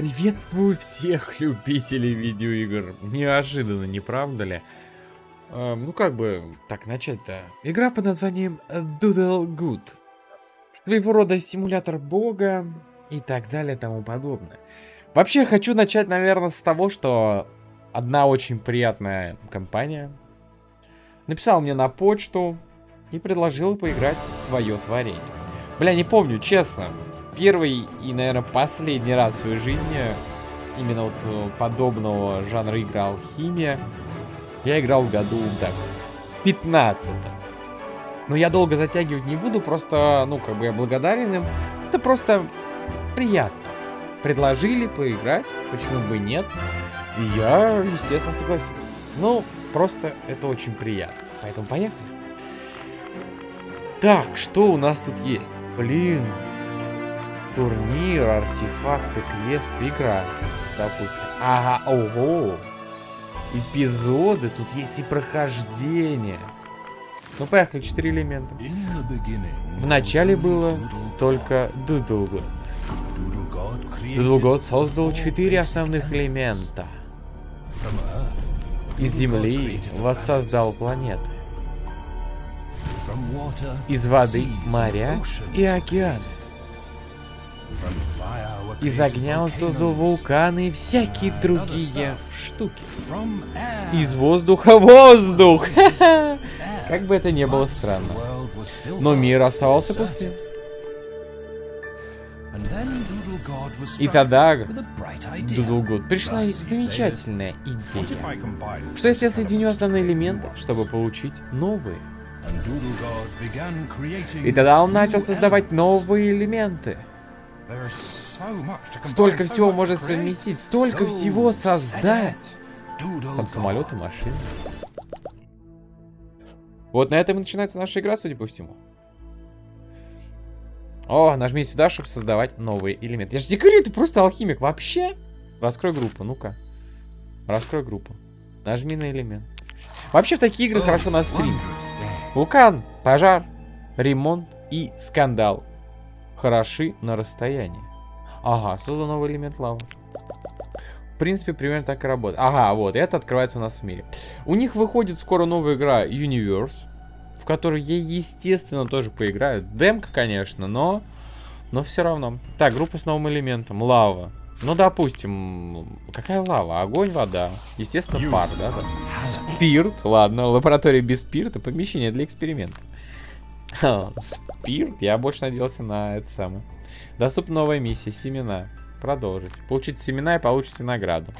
Приветствую всех любителей видеоигр. Неожиданно, не правда ли? Э, ну как бы так начать-то? Игра под названием Doodle Good. Своего рода симулятор бога и так далее тому подобное. Вообще хочу начать, наверное, с того, что одна очень приятная компания написала мне на почту и предложила поиграть в свое творение. Бля, не помню, честно, первый и, наверное, последний раз в своей жизни именно вот э, подобного жанра игра Алхимия я играл в году, так, 15 -м. Но я долго затягивать не буду, просто, ну, как бы я благодарен им. Это просто приятно. Предложили поиграть, почему бы нет. И я, естественно, согласился. Ну, просто это очень приятно. Поэтому поехали. Так, что у нас тут есть? Блин, Турнир, артефакты, квест, игра. Допустим. Ага, ого. Эпизоды, тут есть и прохождение. Ну, поехали, четыре элемента. В начале было только Дудугод. Дудугод создал четыре основных элемента. Из Земли воссоздал планеты. Из воды моря и океаны. Из огня он создал вулканы и всякие другие штуки. Из воздуха воздух! Как бы это ни было странно. Но мир оставался пустым. И тогда Дудлгуд пришла замечательная идея. Что если я соединю основные элементы, чтобы получить новые? И тогда он начал создавать новые элементы. Столько всего может совместить, столько всего создать. Там самолеты, машины. Вот на этом и начинается наша игра, судя по всему. О, нажми сюда, чтобы создавать новые элементы. Я же тебе говорю, ты просто алхимик. Вообще? Раскрой группу, ну-ка. Раскрой группу. Нажми на элемент. Вообще в такие игры хорошо на стрим. Вулкан, пожар, ремонт и скандал хороши на расстоянии. Ага, создан новый элемент лавы. В принципе, примерно так и работает. Ага, вот, это открывается у нас в мире. У них выходит скоро новая игра Universe, в которую я, естественно, тоже поиграю. Демка, конечно, но... Но все равно. Так, группа с новым элементом. Лава. Ну, допустим, какая лава? Огонь, вода. Естественно, пар, да? Спирт. Ладно, лаборатория без спирта. Помещение для эксперимента. Спирт? Я больше надеялся на это самое. Доступна новая миссия. Семена. Продолжить. Получить семена и получите награду.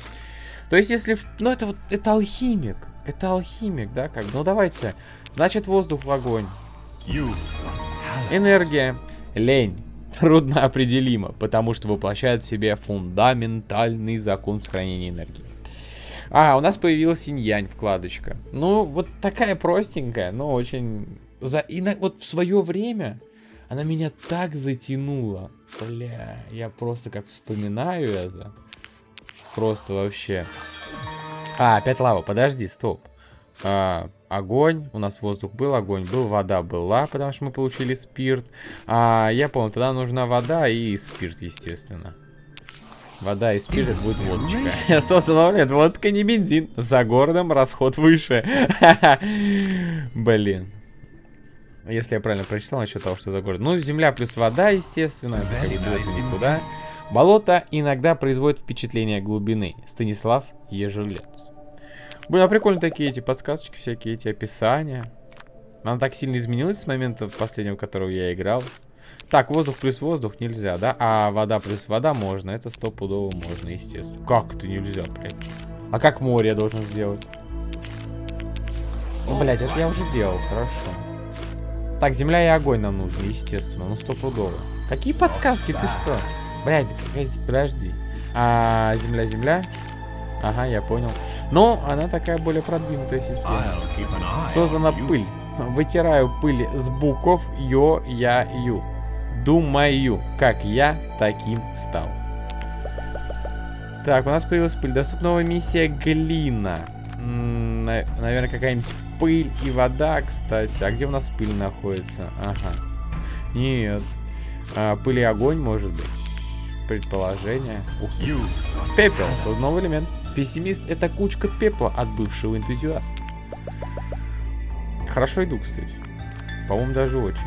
То есть, если... Ну, это вот... Это алхимик. Это алхимик, да? Как? Ну, давайте. Значит, воздух в огонь. Энергия. Лень. Трудно определимо, потому что воплощает в себе фундаментальный закон сохранения энергии. А, у нас появилась инь вкладочка. Ну, вот такая простенькая, но очень за... И на... вот в свое время она меня так затянула. Бля, я просто как вспоминаю это. Просто вообще. А, опять лава, подожди, стоп. А, огонь, у нас воздух был, огонь был, вода была, потому что мы получили спирт. А, я понял, тогда нужна вода и спирт, естественно. Вода и спирт будет водочка. Собственно, нет, водка не бензин. За городом расход выше. Блин. Если я правильно прочитал насчет того, что за город. Ну, земля плюс вода, естественно. Это никуда. Болото иногда производит впечатление глубины. Станислав Ежелец. Блин, а прикольно такие эти подсказочки, всякие эти описания. Она так сильно изменилась с момента последнего, которого я играл. Так, воздух плюс воздух нельзя, да? А вода плюс вода можно. Это стопудово можно, естественно. Как это нельзя, блядь? А как море я должен сделать? Ну, блядь, это я уже делал, хорошо. Так, земля и огонь нам нужны, естественно. Ну, стопудово. Какие подсказки? Ты что? Блядь, подожди. А, земля, земля. Ага, я понял. Но она такая более продвинутая система. Создана пыль. Вытираю пыль с букв Йо, Я, Ю. Думаю, как я таким стал. Так, у нас появилась пыль. Доступна новая миссия Глина. М -м, наверное, какая-нибудь пыль и вода, кстати. А где у нас пыль находится? Ага. Нет. А, пыль и огонь, может быть. предположение. Ух ты. Пепел. Новый элемент. Пессимист это кучка пепла от бывшего энтузиаста. Хорошо иду, кстати. По-моему, даже очень.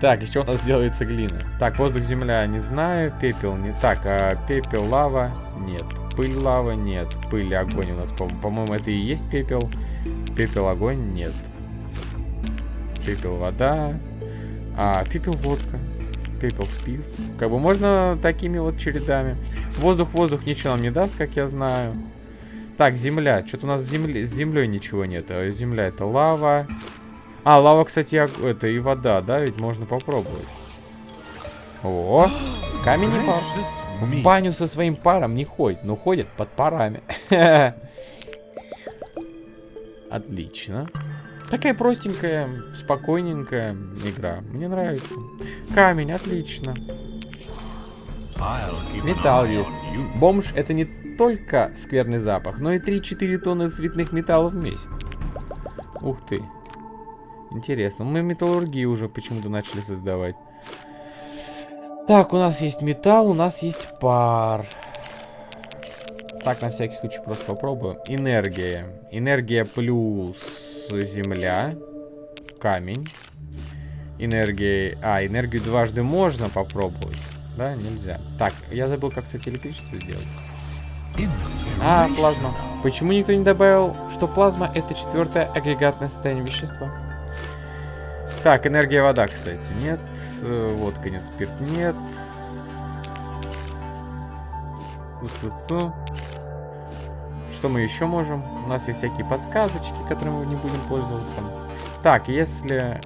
Так, еще у нас делается глина. Так, воздух, земля, не знаю. Пепел не так. А пепел, лава, нет. Пыль, лава, нет. Пыль, огонь у нас, по-моему, по это и есть пепел. Пепел, огонь, нет. Пепел, вода. А, пепел, водка. Пепел, спирт. Как бы можно такими вот чередами. Воздух, воздух ничего нам не даст, как я знаю. Так, земля. Что-то у нас с, земли, с землей ничего нет. А земля это лава. А, лава, кстати, это и вода, да? Ведь можно попробовать. О, камень и пар. В баню со своим паром не ходит, но ходит под парами. Отлично. Такая простенькая, спокойненькая игра. Мне нравится. Камень, отлично. Металл есть. Бомж это не только скверный запах, но и 3-4 тонны цветных металлов в месяц. Ух ты. Интересно. Мы металлургию уже почему-то начали создавать. Так, у нас есть металл, у нас есть пар. Так, на всякий случай просто попробуем. Энергия. Энергия плюс земля. Камень. Энергия... А, энергию дважды можно попробовать. Да, нельзя. Так, я забыл, как, кстати, электричество сделать. А, плазма. Почему никто не добавил, что плазма это четвертое агрегатное состояние вещества? Так, энергия вода, кстати, нет. Э, водка нет, спирт нет. Что мы еще можем? У нас есть всякие подсказочки, которыми мы не будем пользоваться. Так, если...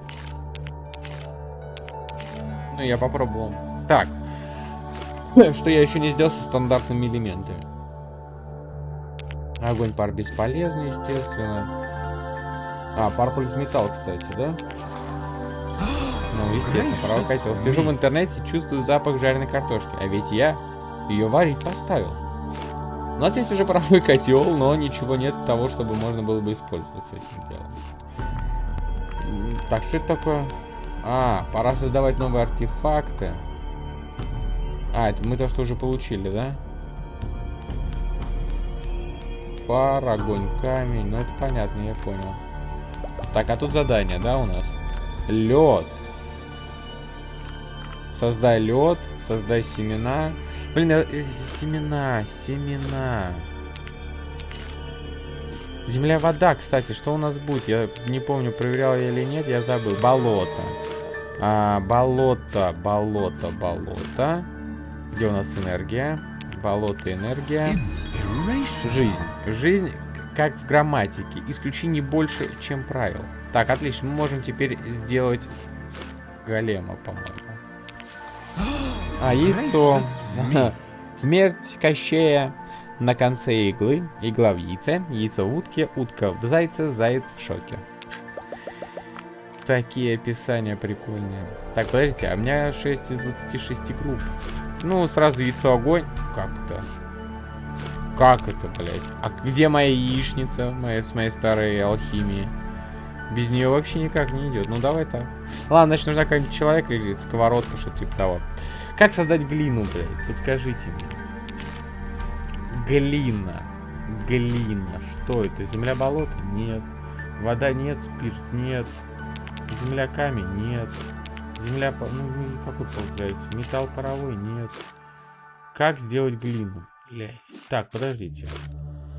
Ну, я попробовал. Так. Что я еще не сделал со стандартными элементами. Огонь, пар бесполезный, естественно. А, пар плюс металл, кстати, да? Ну, естественно, паровой котел. Сижу в интернете, чувствую запах жареной картошки. А ведь я ее варить поставил. У нас есть уже паровой котел, но ничего нет того, чтобы можно было бы использовать с этим делом. Так, что это такое? А, пора создавать новые артефакты. А, это мы то, что уже получили, да? Пар, огонь, камень. Ну, это понятно, я понял. Так, а тут задание, да, у нас? Лед. Создай лед, создай семена. Блин, э, семена, семена. Земля, вода, кстати, что у нас будет? Я не помню, проверял я или нет, я забыл. Болото. А, болото, болото, болото. Где у нас энергия? Болото, энергия. Жизнь. Жизнь, как в грамматике, исключений больше, чем правил. Так, отлично, мы можем теперь сделать голема, по-моему. А, яйцо. Смерть Кощея на конце иглы. Игла в яйце. Яйцо в утке. Утка в зайце. Заяц в шоке. Такие описания прикольные. Так, подождите, а у меня 6 из 26 групп. Ну, сразу яйцо огонь. Как это? Как это, блядь? А где моя яичница моя, с моей старой алхимией? Без нее вообще никак не идет. Ну, давай так. Ладно, значит, нужна какой-нибудь человек или сковородка, что-то типа того. Как создать глину, блядь? Подскажите мне. Глина. Глина. Что это? Земля болото? Нет. Вода нет, спирт нет. Земля камень? Нет. Земля... Ну, какой получается? Металл паровой? Нет. Как сделать глину? Блядь. Так, подождите.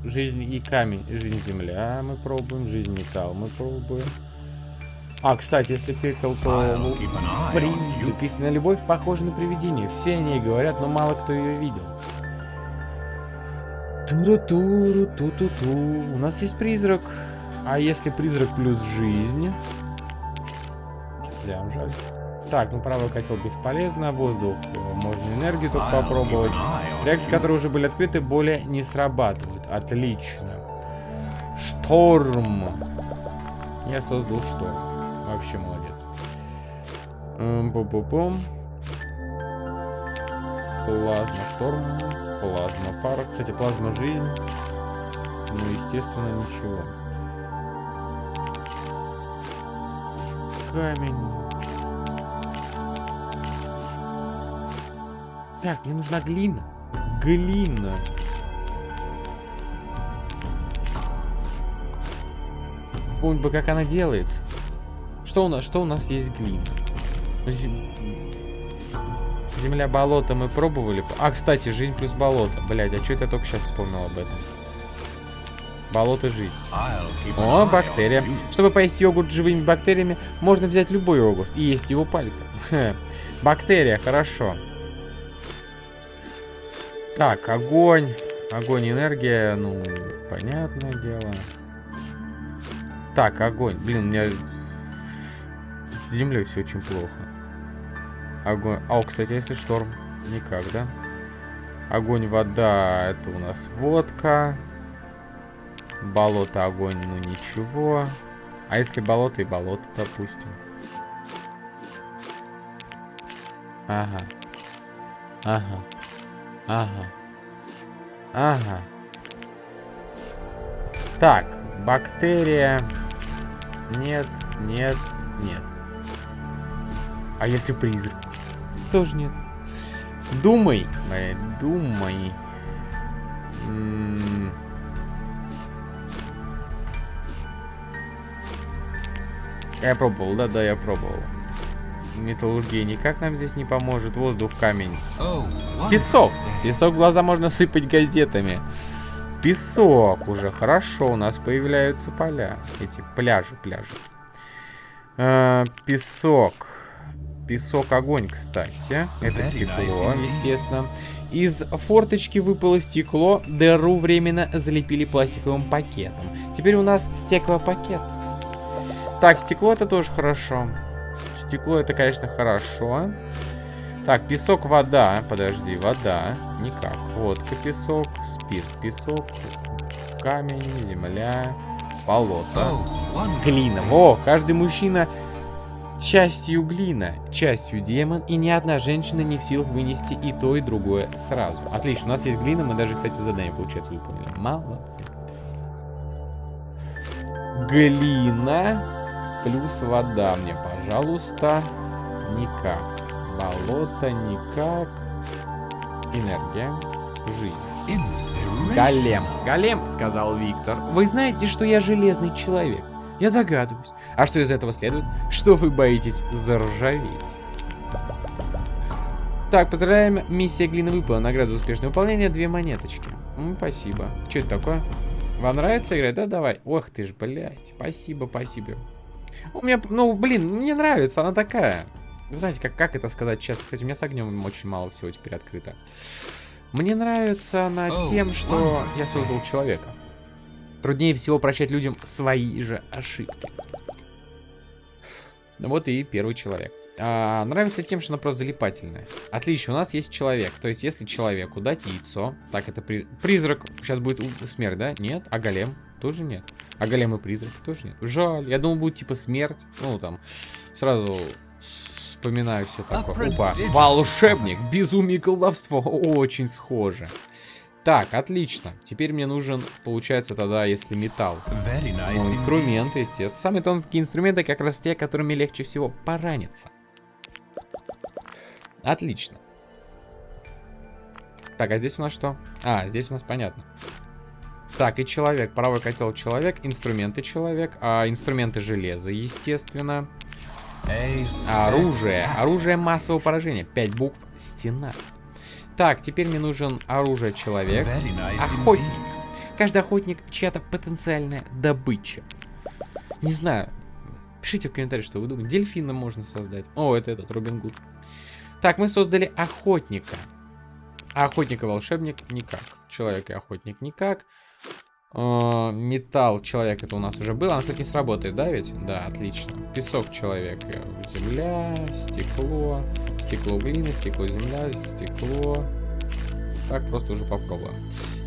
Жизнь и камень, жизнь земля мы пробуем, жизнь металл мы пробуем. А, кстати, если пепел, то приз, написано любовь похожа на привидение. Все о ней говорят, но мало кто ее видел. Туру-туру, ту-ту-ту. У нас есть призрак. А если призрак плюс жизнь? Нельзя, жаль. Так, ну правый котел бесполезно, воздух, э, можно энергию только попробовать. Реакции, которые уже были открыты, более не срабатывают. Отлично. Шторм. Я создал шторм. Вообще молодец. Бу-бу-бум. Плазма шторм. Плазма пара. Кстати, плазма жизнь. Ну, естественно, ничего. Камень. Так, мне нужна глина. Глина. Помнить бы, как она делается. Что у нас, что у нас есть глина? Земля, болото мы пробовали. А, кстати, жизнь плюс болото. Блять, а что это я только сейчас вспомнил об этом? Болото жизнь. О, бактерия. Чтобы поесть йогурт живыми бактериями, можно взять любой йогурт и есть его пальцем. Бактерия, хорошо. Так, огонь. Огонь, энергия, ну, понятное дело. Так, огонь. Блин, у меня с землей все очень плохо. Огонь. А, кстати, если шторм? Никак, да? Огонь, вода, это у нас водка. Болото, огонь, ну ничего. А если болото и болото, допустим? Ага. Ага. Ага. Ага. Так, бактерия. Нет, нет, нет. А если призрак? Тоже нет. Думай, думай. М -м я пробовал, да, да, я пробовал. Металлургия никак нам здесь не поможет. Воздух, камень. Песок. Песок в глаза можно сыпать газетами. Песок уже. Хорошо, у нас появляются поля. Эти пляжи, пляжи. Э, песок. Песок, огонь, кстати. Это стекло, естественно. Из форточки выпало стекло, дыру временно залепили пластиковым пакетом. Теперь у нас стеклопакет. Так, стекло это тоже хорошо. Стекло это, конечно, хорошо. Так, песок, вода. Подожди, вода. Никак. Водка, песок, спирт, песок, камень, земля, болото. Глина. О, каждый мужчина частью глина, частью демон, и ни одна женщина не в силах вынести и то, и другое сразу. Отлично, у нас есть глина, мы даже, кстати, задание, получается, выполнили. Молодцы. Глина плюс вода мне, пожалуйста. Никак. Болото никак. Энергия. Жизнь. Голем. Голем, сказал Виктор. Вы знаете, что я железный человек. Я догадываюсь. А что из этого следует? Что вы боитесь заржаветь? Так, поздравляем. Миссия глина выпала. Награда за успешное выполнение. Две монеточки. Ну, спасибо. Что это такое? Вам нравится играть? Да, давай. Ох ты ж, блядь. Спасибо, спасибо. У меня, ну, блин, мне нравится, она такая. Знаете, как, как это сказать честно? Кстати, у меня с огнем очень мало всего теперь открыто. Мне нравится она тем, что я создал человека. Труднее всего прощать людям свои же ошибки. Вот и первый человек. А, нравится тем, что она просто залипательная. Отлично, у нас есть человек. То есть, если человеку дать яйцо... Так, это при... призрак. Сейчас будет смерть, да? Нет. А голем? Тоже нет. А голем и призрак тоже нет. Жаль. Я думал, будет типа смерть. Ну, там, сразу вспоминаю все такое. Опа. Волшебник. Безумие колдовство. Очень схоже. Так, отлично. Теперь мне нужен, получается, тогда, если металл. Nice ну, инструмент, естественно. Самые тонкие инструменты как раз те, которыми легче всего пораниться. Отлично. Так, а здесь у нас что? А, здесь у нас понятно. Так, и человек. Правый котел человек, инструменты человек, а инструменты железа, естественно. Оружие. Оружие массового поражения. Пять букв. Стена. Так, теперь мне нужен оружие человек. Охотник. Каждый охотник чья-то потенциальная добыча. Не знаю. Пишите в комментариях, что вы думаете. Дельфина можно создать. О, это этот, Робин Гуд. Так, мы создали охотника. А охотника-волшебник никак. Человек и охотник никак. Э, металл человек это у нас уже было. Кстати, не сработает, да, ведь? Да, отлично. Песок человек. Земля, стекло. Стекло глина, стекло земля, стекло. Так, просто уже попробуем.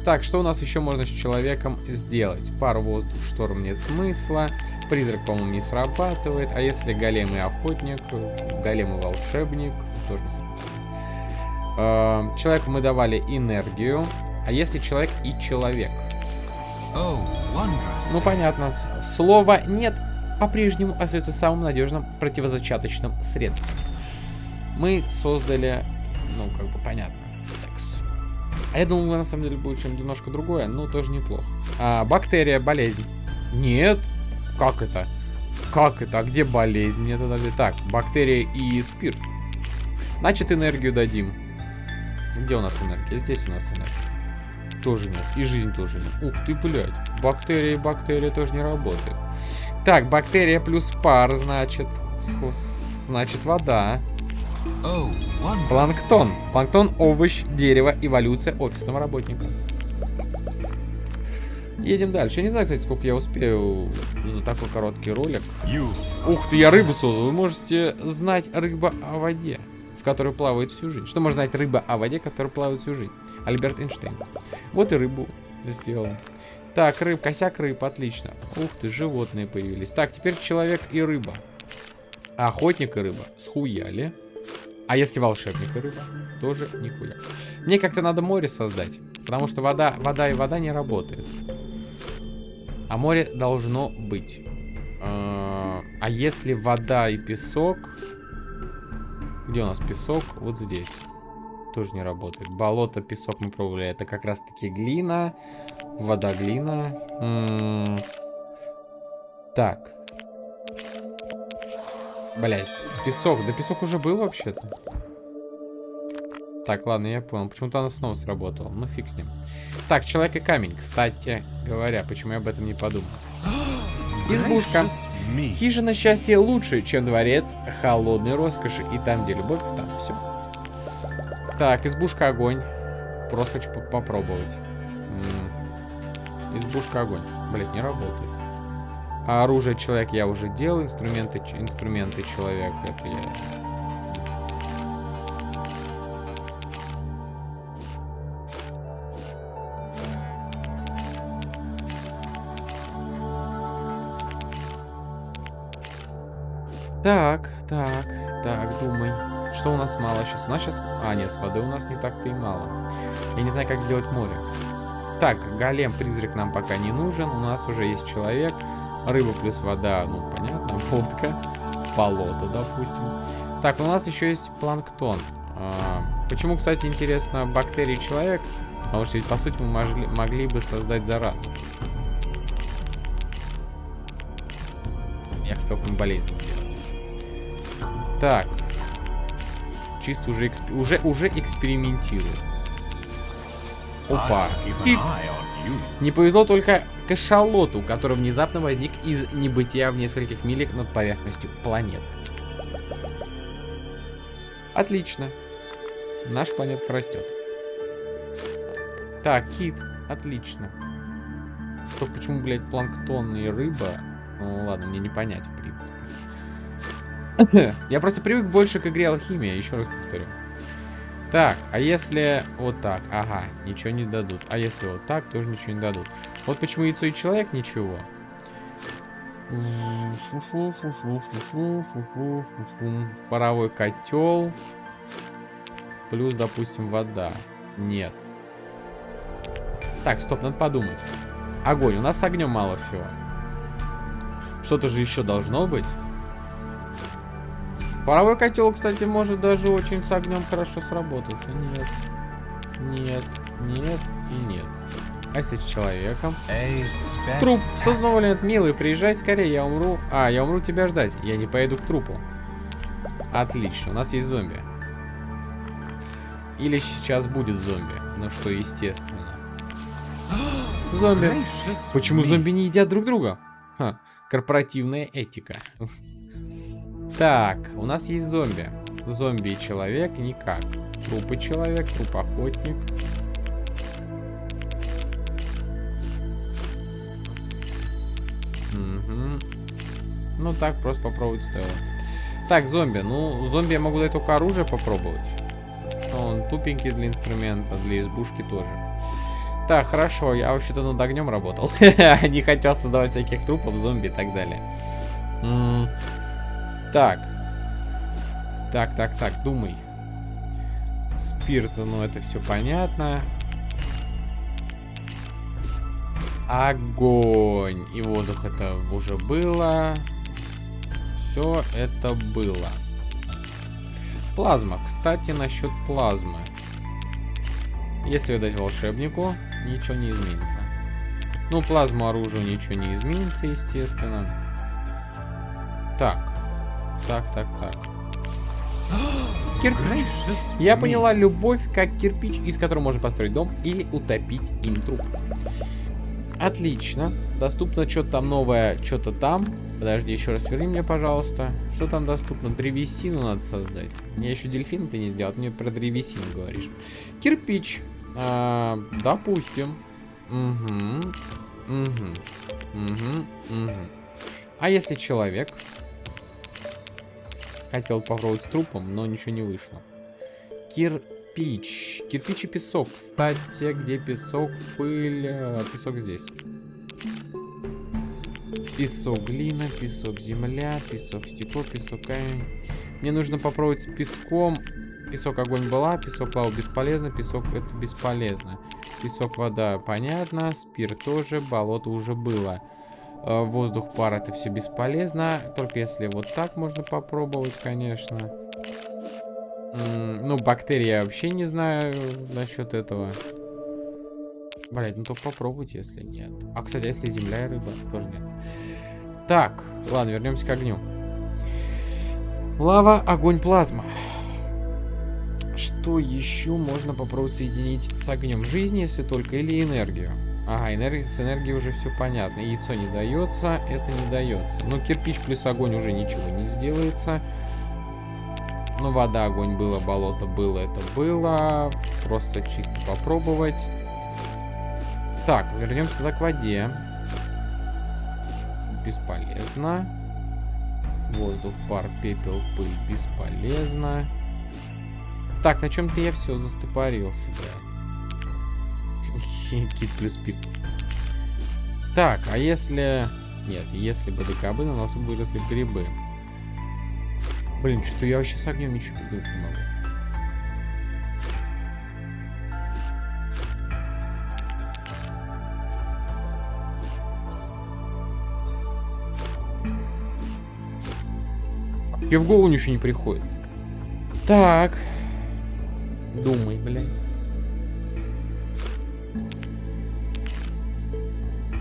Так, что у нас еще можно с человеком сделать? Пару воздух, шторм нет смысла. Призрак, по-моему, не срабатывает. А если голем и охотник, голем и волшебник, тоже не. Э, человеку мы давали энергию. А если человек и человек? Ну, понятно. Слово «нет» по-прежнему остается самым надежным противозачаточным средством. Мы создали, ну, как бы понятно, А я думал, на самом деле будет чем немножко другое, но тоже неплохо. А, бактерия, болезнь. Нет. Как это? Как это? А где болезнь? Мне тогда... Так, бактерия и спирт. Значит, энергию дадим. Где у нас энергия? Здесь у нас энергия. Тоже нет. И жизнь тоже нет. Ух ты, блядь. Бактерия и бактерия тоже не работает. Так, бактерия плюс пар, значит. Значит, вода. Планктон. Планктон, овощ, дерево, эволюция офисного работника. Едем дальше. Я не знаю, кстати, сколько я успею за такой короткий ролик. Ух ты, я рыбу создал. Вы можете знать рыба о воде, в которой плавает всю жизнь. Что можно знать рыба о воде, которая плавает всю жизнь? Альберт Эйнштейн. Вот и рыбу сделал. Так, рыб, косяк рыб, отлично. Ух ты, животные появились. Так, теперь человек и рыба. Охотник и рыба. Схуяли. А если волшебник и рыба? Тоже нихуя. Мне как-то надо море создать. Потому что вода, вода и вода не работает. А море должно быть. А, а если вода и песок... Где у нас песок? Вот здесь. Тоже не работает. Болото, песок мы пробовали. Это как раз таки глина. Вода, глина. М -м так. Блять. Песок. Да песок уже был вообще-то. Так, ладно, я понял. Почему-то она снова сработала. Ну, фиг с ним. Так, человек и камень. Кстати говоря, почему я об этом не подумал. Избушка. Хижина счастья лучше, чем дворец холодной роскоши. И там, где любовь, там все. Так, избушка огонь. Просто хочу попробовать. М -м. Избушка огонь. Блять, не работает. А оружие человек я уже делал, инструменты, инструменты человек, это я... Так, так, так, думай. Что у нас мало сейчас? У нас сейчас... А, нет, с воды у нас не так-то и мало. Я не знаю, как сделать море. Так, голем-призрак нам пока не нужен. У нас уже есть человек. Рыба плюс вода, ну, понятно. Водка. Болото, допустим. Так, у нас еще есть планктон. А, почему, кстати, интересно, бактерии человек? Потому что ведь, по сути, мы могли, могли бы создать заразу. Я хотел бы болезнь. Так. Чисто уже, эксп... уже, уже экспериментирую. Опа. Пип. Не повезло только кашалоту, который внезапно возник из небытия в нескольких милях над поверхностью планеты. Отлично. Наш планетка растет. Так, кит. Отлично. Что почему, блядь, планктон и рыба? Ну ладно, мне не понять, в принципе. Я просто привык больше к игре Алхимия, еще раз повторю. Так, а если вот так? Ага, ничего не дадут. А если вот так, тоже ничего не дадут. Вот почему яйцо и человек ничего. Паровой котел. Плюс, допустим, вода. Нет. Так, стоп, надо подумать. Огонь. У нас с огнем мало всего. Что-то же еще должно быть. Паровой котел, кстати, может даже очень с огнем хорошо сработать. Нет. Нет. Нет и нет. А если с человеком? Труп. Сознал нет, милый, приезжай скорее, я умру. А, я умру тебя ждать. Я не поеду к трупу. Отлично, у нас есть зомби. Или сейчас будет зомби. Ну что, естественно. зомби. Почему зомби не едят друг друга? Ха, корпоративная этика. Так, у нас есть зомби. Зомби и человек никак. Трупы человек, труп охотник. Угу. Ну так, просто попробовать стоило. Так, зомби. Ну, зомби я могу дать только оружие попробовать. Он тупенький для инструмента, для избушки тоже. Так, хорошо, я вообще-то над огнем работал. Не хотел создавать всяких трупов, зомби и так далее. Так. Так, так, так, думай. Спирт, ну это все понятно. Огонь. И воздух это уже было. Все это было. Плазма. Кстати, насчет плазмы. Если дать волшебнику, ничего не изменится. Ну, плазму оружию ничего не изменится, естественно. Так. Так, так, так. Кирпич. Я поняла любовь как кирпич, из которого можно построить дом или утопить им труп. Отлично. Доступно что-то там новое, что-то там. Подожди, еще раз верни мне, пожалуйста. Что там доступно? Древесину надо создать. Я еще дельфин ты не сделал, ты мне про древесину говоришь. Кирпич. А, допустим. Угу. Угу. Угу. Угу. А если человек? Хотел попробовать с трупом, но ничего не вышло. Кирпич. Кирпич и песок. Кстати, где песок, пыль? Э, песок здесь. Песок, глина, песок, земля, песок, стекло, песок, камень. Мне нужно попробовать с песком. Песок, огонь была, песок, лава бесполезно, песок это бесполезно. Песок, вода, понятно, спирт тоже, болото уже было. Э, воздух, пар, это все бесполезно. Только если вот так можно попробовать, конечно. ну, бактерии я вообще не знаю насчет этого. Блять, ну только попробуйте, если нет. А, кстати, а если земля и рыба? Тоже нет. Так, ладно, вернемся к огню. Лава, огонь, плазма. Что еще можно попробовать соединить с огнем жизни, если только, или энергию? Ага, энергия, с энергией уже все понятно. Яйцо не дается, это не дается. Ну, кирпич плюс огонь уже ничего не сделается. Ну, вода, огонь было, болото было, это было. Просто чисто попробовать. Так, вернемся тогда к воде. Бесполезно. Воздух, пар, пепел, пыль. Бесполезно. Так, на чем-то я все застопорился, да. Кит плюс пик. Так, а если... Нет, если бы ДКБ на носу выросли грибы. Блин, что-то я вообще с огнем ничего придумать не могу. Мне в голову ничего не приходит. Так. Думай, блядь.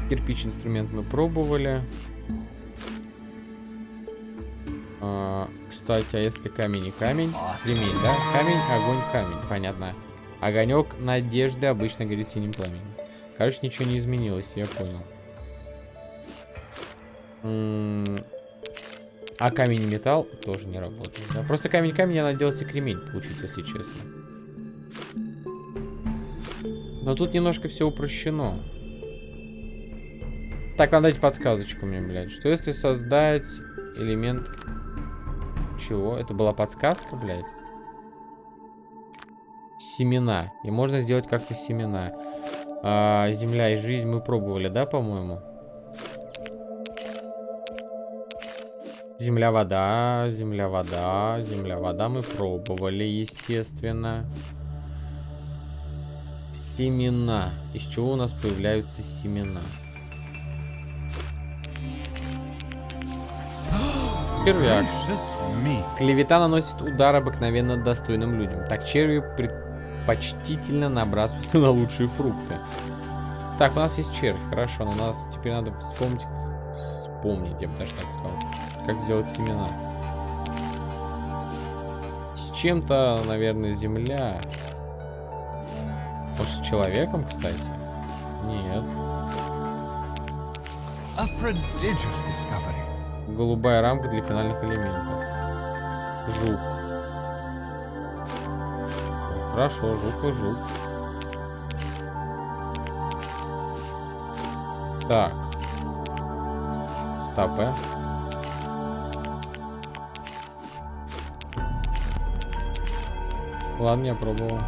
Кирпич инструмент мы пробовали. А, кстати, а если камень и камень? Кремень, да? Камень, огонь, камень. Понятно. Огонек надежды обычно горит синим пламенем. Короче, ничего не изменилось, я понял. а камень и металл тоже не работает. Да? Просто камень-камень я надеялся кремень получить, если честно. Но тут немножко все упрощено. Так, надо дать подсказочку мне, блядь. Что если создать элемент... Чего? Это была подсказка, блядь? Семена. И можно сделать как-то семена. А, земля и жизнь мы пробовали, да, по-моему? Земля, вода, земля, вода, земля, вода мы пробовали, естественно. Семена. Из чего у нас появляются семена? Червяк. Клевета наносит удар обыкновенно достойным людям. Так черви предпочтительно набрасываются на лучшие фрукты. Так, у нас есть червь, хорошо, но у нас теперь надо вспомнить, вспомнить, я бы даже так сказал, как сделать семена. С чем-то, наверное, земля. Может, с человеком, кстати? Нет. A prodigious discovery голубая рамка для финальных элементов. Жук. Хорошо, жук и жук. Так. Стопе. Ладно, я пробовал.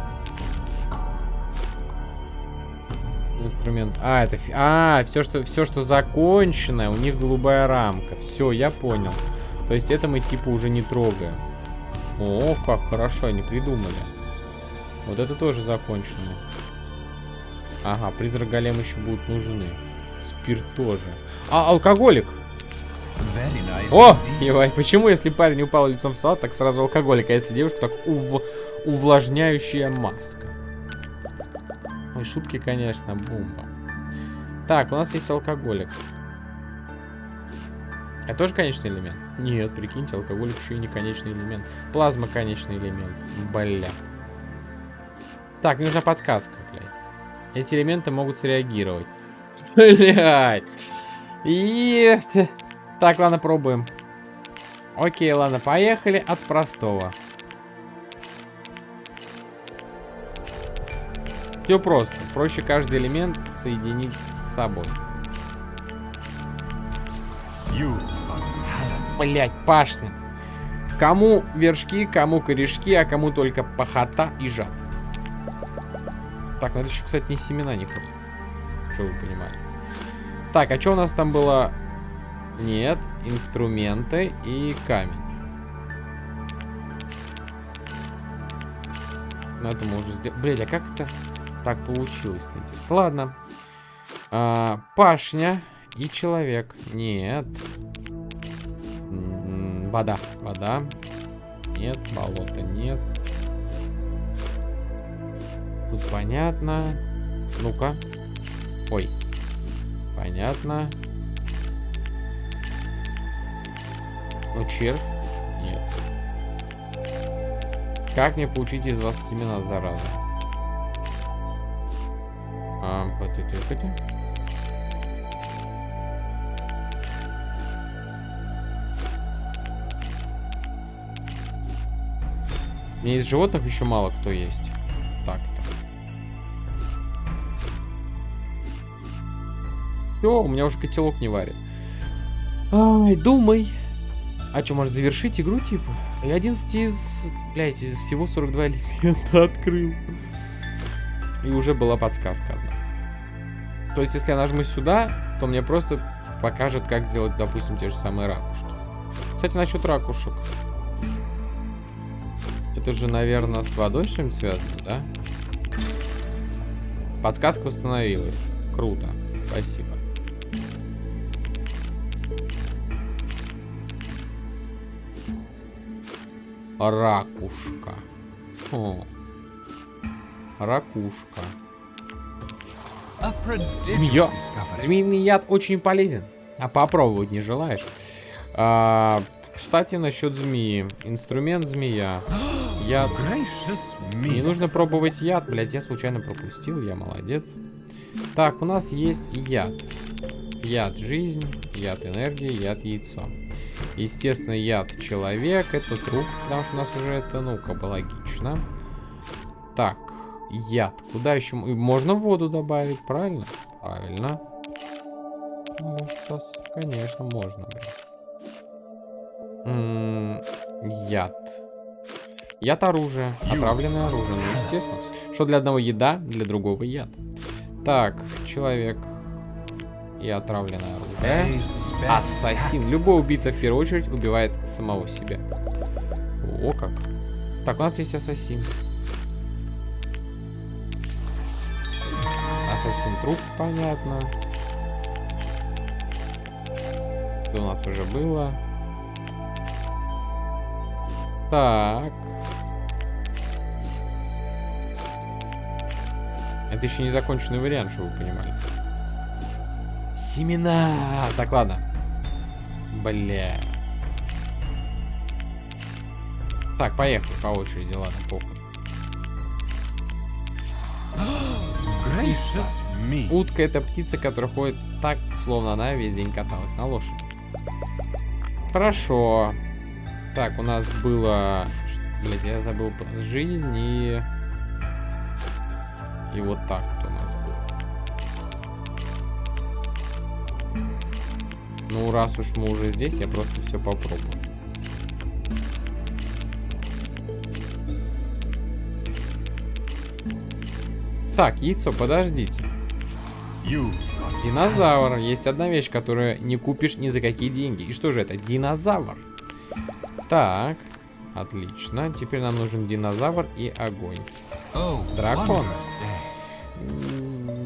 инструмент. А, это... А, все что, все, что закончено, у них голубая рамка. Все, я понял. То есть это мы типа уже не трогаем. О, как хорошо, они придумали. Вот это тоже закончено. Ага, призрак голем еще будут нужны. Спирт тоже. А, алкоголик! О, ебай, почему если парень упал лицом в салат, так сразу алкоголик, а если девушка, так ув... увлажняющая маска. Ой, шутки, конечно, бомба. Так, у нас есть алкоголик. Это тоже конечный элемент? Нет, прикиньте, алкоголик еще и не конечный элемент. Плазма конечный элемент. Бля. Так, нужна подсказка, блядь. Эти элементы могут среагировать. Блядь. И... Так, ладно, пробуем. Окей, ладно, поехали от простого. Все просто. Проще каждый элемент соединить с собой. Блять, пашня. Кому вершки, кому корешки, а кому только похота и жад. Так, надо еще, кстати, не семена не. Что вы понимали. Так, а что у нас там было? Нет, инструменты и камень. Ну, это мы уже сделали. Блядь, а как это так получилось? Ладно. А, пашня и человек. Нет. Вода. Вода. Нет. Болото нет. Тут понятно. Ну-ка. Ой. Понятно. Ну, червь? Нет. Как мне получить из вас семена, зараза? А, Мне из животных еще мало кто есть. Так-то. Все, у меня уже котелок не варит. Ай, думай. А что, можешь завершить игру, типа? Я 11 из... Блядь, всего 42 элемента открыл. И уже была подсказка одна. То есть, если я нажму сюда, то мне просто покажет, как сделать, допустим, те же самые ракушки. Кстати, насчет ракушек. Это же, наверное, с водой чем связано, да? Подсказка восстановилась. Круто. Спасибо. Ракушка. О. Ракушка. Змея. Змеиный яд очень полезен. А попробовать не желаешь? А, кстати, насчет змеи. Инструмент змея. Яд. Не нужно пробовать яд, блядь. Я случайно пропустил, я молодец. Так, у нас есть яд. Яд жизнь, яд энергия, яд яйцо. Естественно, яд человек, это труп, потому что у нас уже это, ну, как бы логично. Так, яд. Куда еще? Можно воду добавить, правильно? Правильно. Ну, конечно, можно. М -м яд. Яд оружие. Отравленное оружие, ну, естественно. Что для одного еда, для другого яд. Так, человек. И отравленное оружие. Ассасин. Любой убийца в первую очередь убивает самого себя. О, как. Так, у нас есть ассасин. Ассасин труп, понятно. Это у нас уже было. Так. Это еще не законченный вариант, чтобы вы понимали. Семена! Так, ладно. Бля. Так, поехали по очереди, ладно, похуй. Утка это птица, которая ходит так, словно она весь день каталась на лошади. Хорошо. Так, у нас было... Блять, я забыл жизнь и... И вот так вот у нас было. Ну, раз уж мы уже здесь, я просто все попробую. Так, яйцо, подождите. Динозавр. Есть одна вещь, которую не купишь ни за какие деньги. И что же это? Динозавр. Так, отлично. Теперь нам нужен динозавр и огонь. Дракон.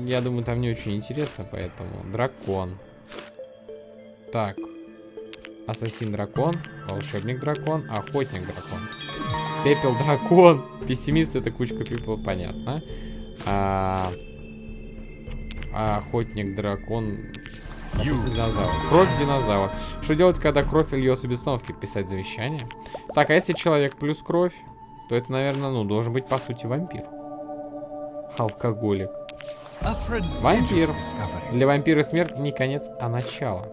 Я думаю, там не очень интересно, поэтому дракон. Так. Ассасин дракон, волшебник дракон, охотник дракон. Пепел дракон. Пессимист это кучка пепла, понятно. А, охотник, дракон, динозавр. Кровь динозавр. Что делать, когда кровь льется без остановки? Писать завещание. Так, а если человек плюс кровь, то это, наверное, ну, должен быть, по сути, вампир. Алкоголик. Вампир. Для вампира смерть не конец, а начало.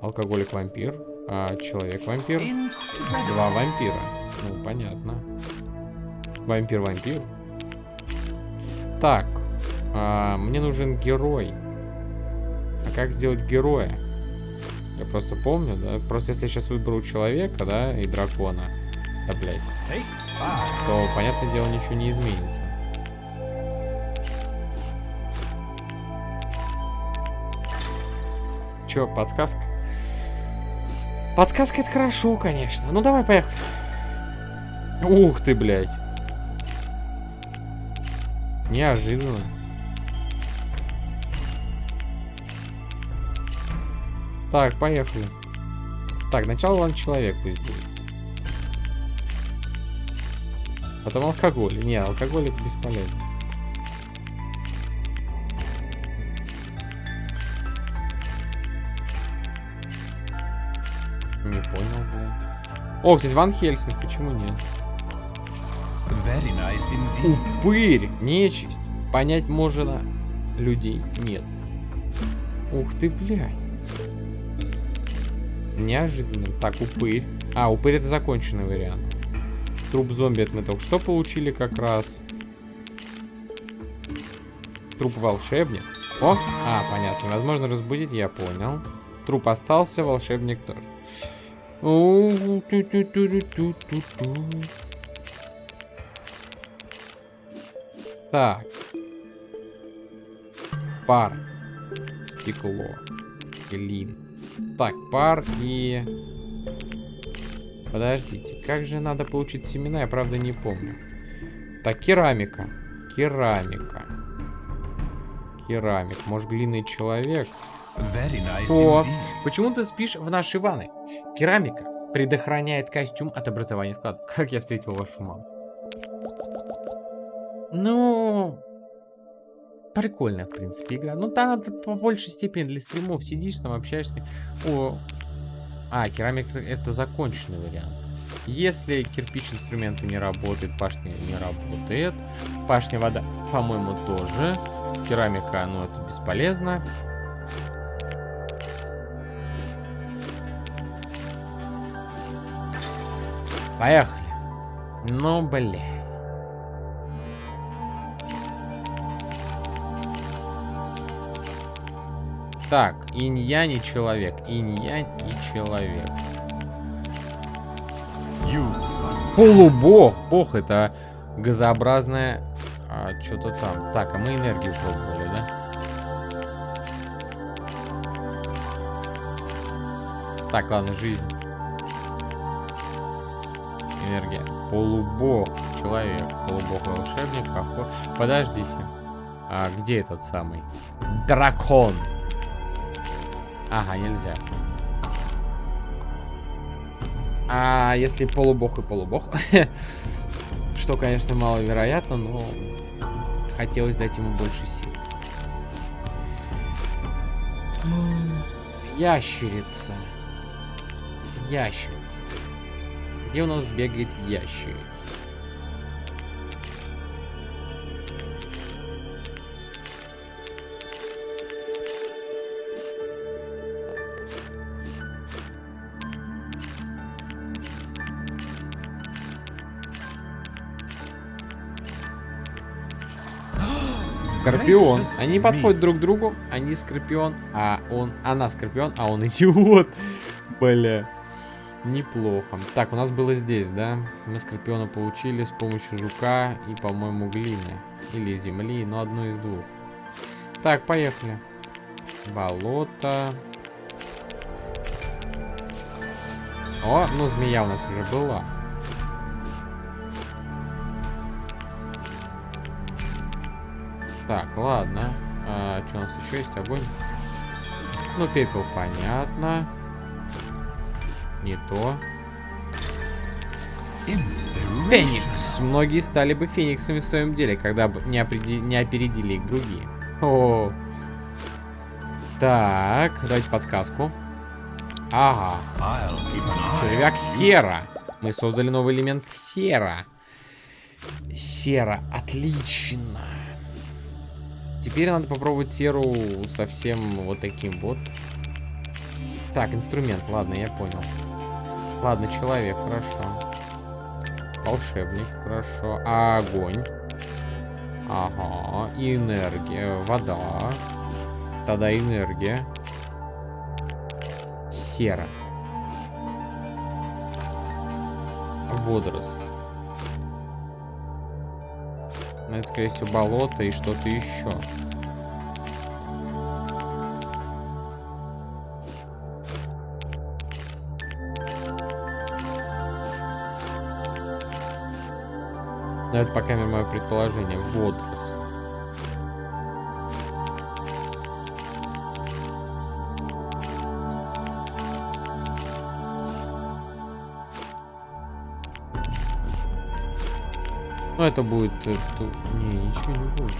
Алкоголик-вампир. А человек-вампир. Два вампира. Ну, понятно. Вампир-вампир. Так. А, мне нужен герой. Как сделать героя? Я просто помню, да? Просто если я сейчас выберу человека, да, и дракона, да, блядь, то, понятное дело, ничего не изменится. Чё, подсказка? Подсказка это хорошо, конечно. Ну давай, поехали. Ух ты, блядь. Неожиданно. Так, поехали. Так, начало ладно человек пусть будет. Потом алкоголь. Не, алкоголь это бесполезно. Не понял, бля. О, кстати, Ван Хельсинг, почему нет? Nice Упырь, нечисть. Понять можно, людей нет. Ух ты, блядь. Неожиданно. Так, упырь. А, упырь это законченный вариант. Труп зомби это мы только что получили как раз. Труп волшебник. О, а, понятно. Возможно разбудить, я понял. Труп остался, волшебник тоже. Так. Пар. Стекло. Глин. Так, пар и... Подождите, как же надо получить семена? Я, правда, не помню. Так, керамика. Керамика. Керамик. Может, глиный человек? Nice О, почему ты спишь в нашей ванной? Керамика предохраняет костюм от образования склада. Как я встретил вашу маму? Ну, прикольная, в принципе, игра. Ну, там по большей степени для стримов сидишь, там общаешься. О, а, керамик это законченный вариант. Если кирпич инструменты не работает, пашня не работает. Пашня вода, по-моему, тоже. Керамика, ну, это бесполезно. Поехали. Ну, блин. Так, инь-янь и человек. Инь-янь и человек. Полубог. Бог это газообразное а, что-то там. Так, а мы энергию пробовали, да? Так, ладно, жизнь. Энергия. Полубог. Человек. Полубог волшебник. Охот... Подождите. А где этот самый? Дракон. Ага, нельзя. А если полубог и полубог? Что, конечно, маловероятно, но хотелось дать ему больше сил. Ящерица. Ящерица. Где у нас бегает ящерица? Скорпион. Они подходят друг к другу. Они Скорпион, а он... Она Скорпион, а он идиот. Бля. Неплохо. Так, у нас было здесь, да? Мы Скорпиона получили с помощью жука и, по-моему, глины. Или земли, но одно из двух. Так, поехали. Болото. О, ну змея у нас уже была. Так, ладно. А, что у нас еще есть? Огонь. Ну, пепел, понятно. Не то. Феникс. Многие стали бы фениксами в своем деле, когда бы не, опреди... не опередили их другие. О. Так, дайте подсказку. Ага. Червяк сера. Мы создали новый элемент сера. Сера. Отлично. Теперь надо попробовать серу совсем вот таким вот. Так, инструмент. Ладно, я понял. Ладно, человек, хорошо. Волшебник, хорошо. Огонь? Ага. И энергия. Вода. Тогда энергия. Сера. Водоросль. Ну, это, скорее всего, болото и что-то еще. Но это пока мое предположение. Водоросль. Ну, это будет... Это... Не, ничего не будет.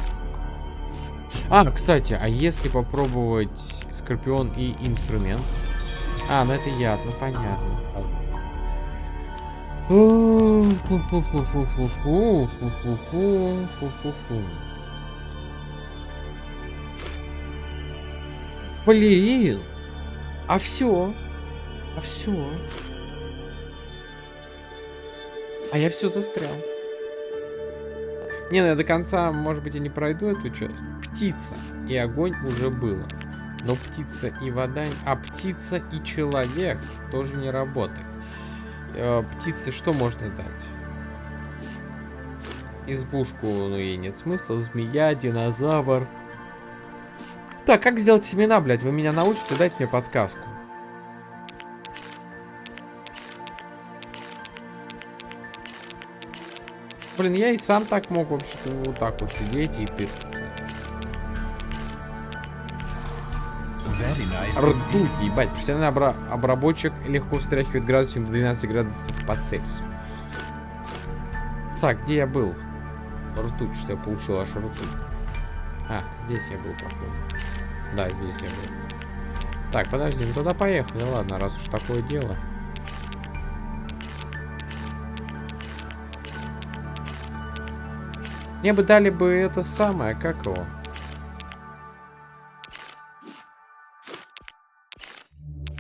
А, кстати, а если попробовать Скорпион и инструмент? А, ну это яд, ну понятно. Блин! А все? А все? А я все застрял. Не, ну я до конца, может быть, и не пройду эту часть. Птица и огонь уже было. Но птица и вода... А птица и человек тоже не работает. Э, птице что можно дать? Избушку, ну ей нет смысла. Змея, динозавр. Так, как сделать семена, блядь? Вы меня научите? Дайте мне подсказку. Блин, я и сам так мог вообще-то вот так вот сидеть и тыкаться. Ртуть, ебать. Профессиональный обра обработчик легко встряхивает градусом до 12 градусов по Цельсию. Так, где я был? Ртуть, что я получил аж ртуть. А, здесь я был, походу. Да, здесь я был. Так, подожди, ну туда поехали, ладно, раз уж такое дело. Мне бы дали бы это самое, как его?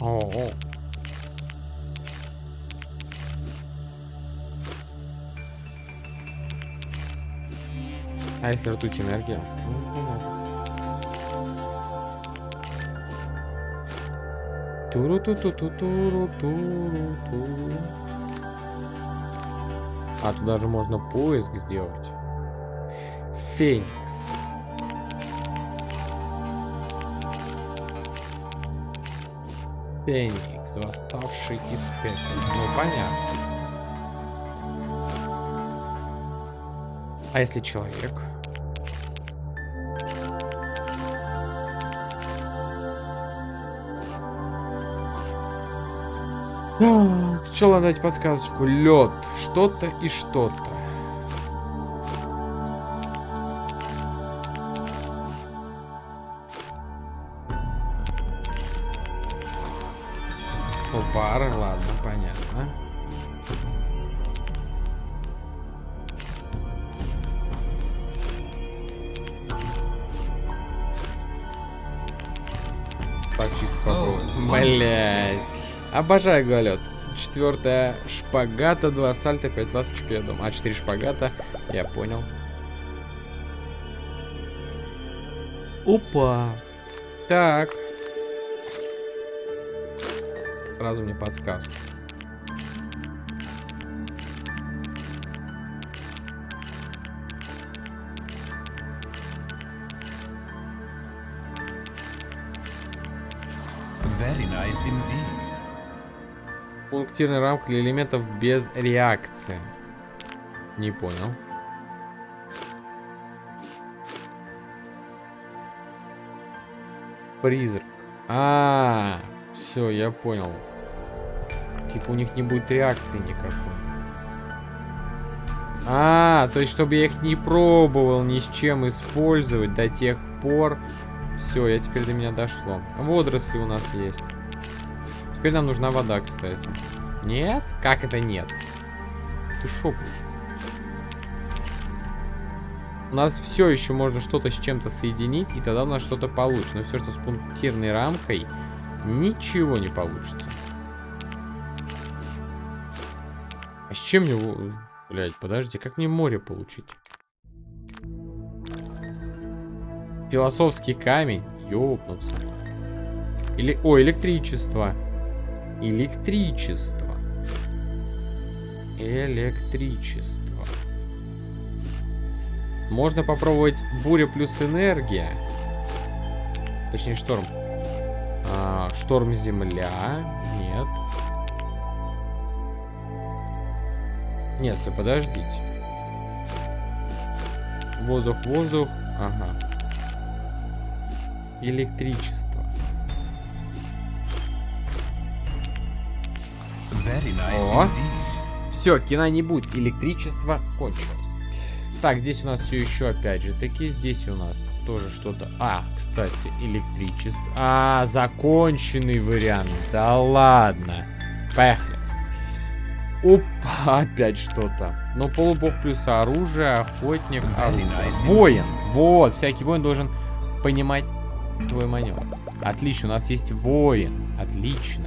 О, -о. А если ртуть энергия? туру ту ту ту туру туру туру А, тут даже можно поиск сделать. Феникс. Феникс, восставший из пепла. Ну, понятно. А если человек? Что дать подсказочку? Лед. Что-то и что-то. Пары, ладно, понятно. Так, чисто попробуем. Блять. Обожаю голет. Четвертая шпагата, два сальта, пять ласточек, я думаю. А, четыре шпагата. Я понял. Опа. Так. Сразу мне подсказку. Very nice indeed. Пунктирная рамка для элементов без реакции. Не понял. Призрак. А, -а, -а все, я понял. Типа у них не будет реакции никакой. А, то есть, чтобы я их не пробовал ни с чем использовать до тех пор. Все, я теперь до меня дошло. Водоросли у нас есть. Теперь нам нужна вода, кстати. Нет? Как это нет? Ты шо? У нас все еще можно что-то с чем-то соединить, и тогда у нас что-то получится. Но все, что с пунктирной рамкой, ничего не получится. А с чем мне... Блять, подожди, как мне море получить? Философский камень. Ёпнуться. Или... О, электричество. Электричество. Электричество. Можно попробовать буря плюс энергия. Точнее, шторм. А, шторм земля. Нет. Нет, стой, подождите. Воздух, воздух. Ага. Электричество. О. Все, кино не будет. Электричество кончилось. Так, здесь у нас все еще опять же таки. Здесь у нас тоже что-то... А, кстати, электричество. А, законченный вариант. Да ладно. Поехали. Опа, опять что-то. Но полубог плюс оружие, охотник, оружие. Воин. Вот, всякий воин должен понимать твой маневр. Отлично, у нас есть воин. Отлично.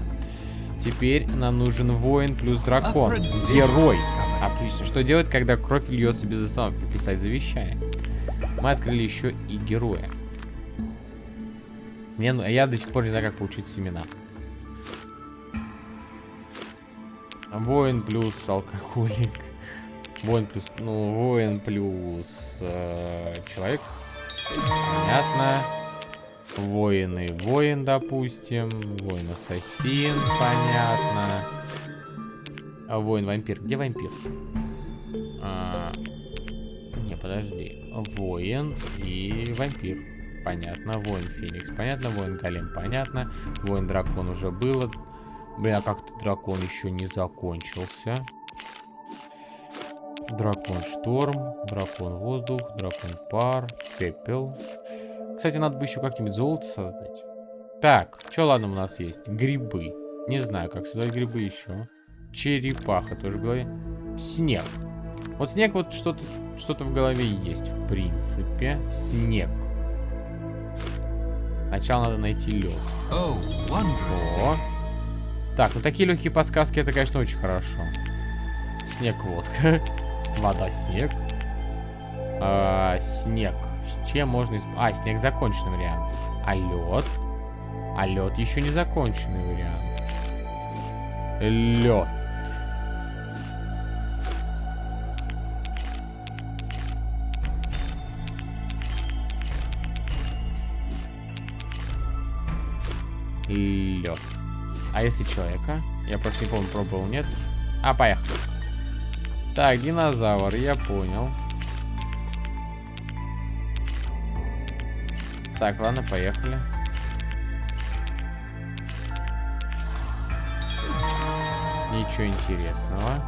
Теперь нам нужен воин плюс дракон. Герой. Отлично. Что делать, когда кровь льется без остановки? Писать завещание. Мы открыли еще и героя. Мне, ну, я до сих пор не знаю, как получить семена. Воин плюс алкоголик. Воин плюс... Ну, воин плюс э, человек. Понятно. Воин, допустим. Воин ассасин. Понятно. А воин вампир. Где вампир? А, не, подожди. Воин и вампир. Понятно. Воин Феникс. Понятно. Воин Голем. Понятно. Воин Дракон уже было. Бля, как-то дракон еще не закончился. Дракон шторм, дракон воздух, дракон пар, пепел. Кстати, надо бы еще как-нибудь золото создать. Так, что ладно у нас есть? Грибы. Не знаю, как создать грибы еще. Черепаха тоже в голове. Снег. Вот снег вот что-то что-то в голове есть, в принципе. Снег. Сначала надо найти лед. О, так, ну такие легкие подсказки, это, конечно, очень хорошо. Снег, водка. Вода, снег. А, снег. С чем можно... Исп... А, снег законченный вариант. А лед? А лед еще не законченный вариант. Лед. Лед. А если человека? Я просто не помню, пробовал, нет? А, поехали. Так, динозавр, я понял. Так, ладно, поехали. Ничего интересного.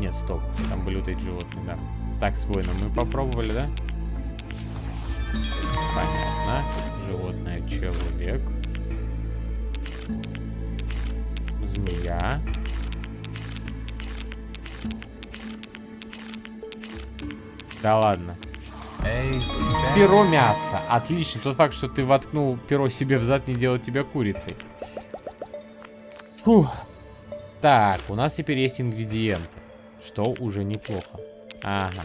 Нет, стоп. Там были вот эти животные, да. Так, с воином мы попробовали, да? Понятно. Животное человек. Змея. Да ладно. Перо мяса. Отлично. Тот факт, что ты воткнул перо себе в зад, не делает тебя курицей. Фух. Так, у нас теперь есть ингредиенты. Что уже неплохо. Ага.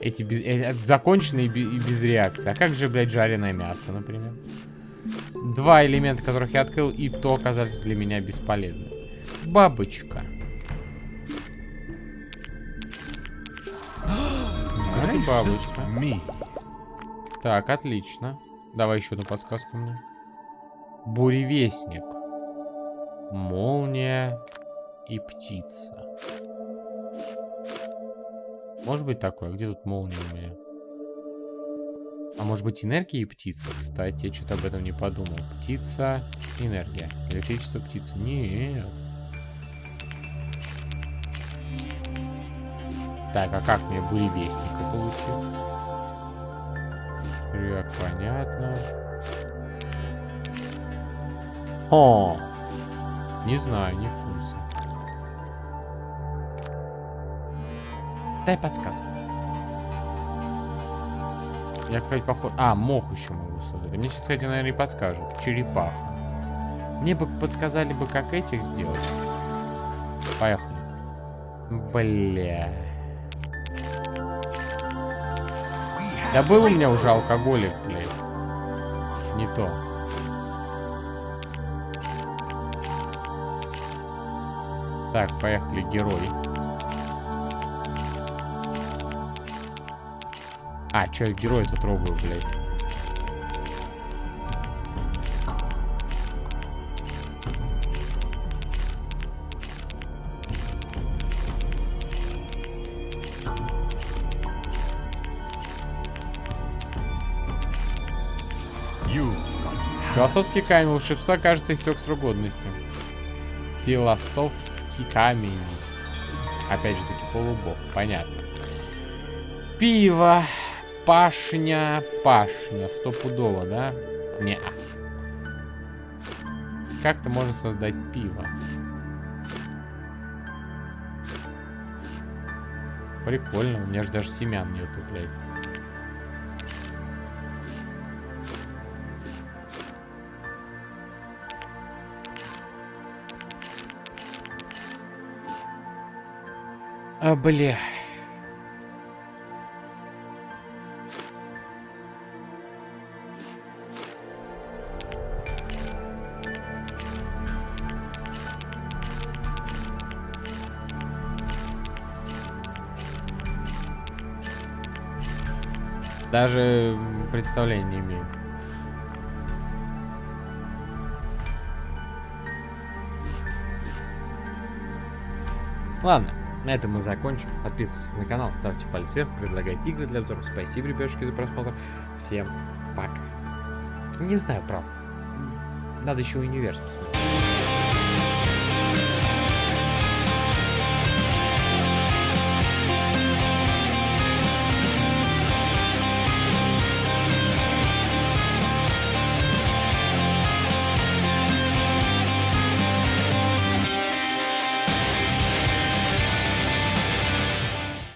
Эти без... э, законченные и без реакции. А как же, блядь, жареное мясо, например? Два элемента, которых я открыл, и то оказались для меня бесполезны. Бабочка. Это бабочка. Так, отлично. Давай еще одну подсказку мне. Буревестник. Молния и птица. Может быть такое? Где тут молния у меня? А может быть энергия и птица? Кстати, я что-то об этом не подумал. Птица, энергия. Электричество, птица. Нет. Так, а как мне буревестника получить? Так, понятно. О! Не знаю, не в курсе. Дай подсказку. Я, кстати, похож... А, мох еще могу создать. Мне сейчас, кстати, наверное, и подскажет. Черепаха. Мне бы подсказали бы, как этих сделать. Поехали. Бля. Да был у меня уже алкоголик, блядь. Не то. Так, поехали, герой. А, чё я героя-то трогаю, блядь? Философский камень волшебства, кажется, истек срок годности. Философский камень. Опять же таки полубог, понятно. Пиво. Пашня, пашня. Стопудово, да? не -а. Как-то можно создать пиво. Прикольно, у меня же даже семян нету, блядь. Бля. Даже представления не имею. Ладно, на этом мы закончим. Подписывайтесь на канал, ставьте палец вверх, предлагайте игры для обзоров. Спасибо, ребятушки, за просмотр. Всем пока. Не знаю, правда. Надо еще универ посмотреть.